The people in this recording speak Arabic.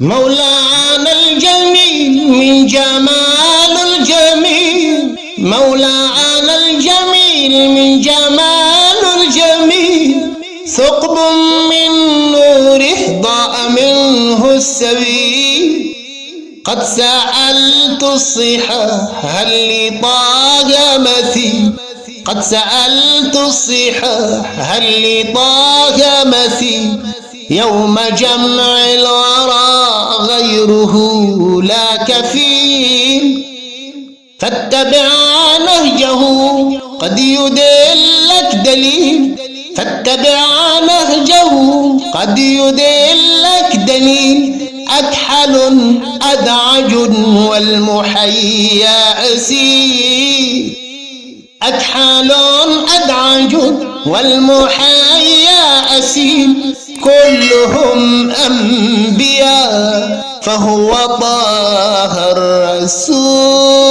مولانا الجميل من جمال الجميل. مولانا الجميل من جمال الجميل. ثقب من نوره ضاء منه السبيل. قد سألت الصحة هل لطاق مثيل. قد سألت الصحة هل لطاق مثيل. يوم جمع الورى غيره لا كفيل فاتبع نهجه قد يدلك دليل. فاتبع نهجه قد يدلك دليل. أكحل أدعج والمحيا أسير أكحل أدعج والمحيا أسير كلهم أنبياء. فهو طه الرسول.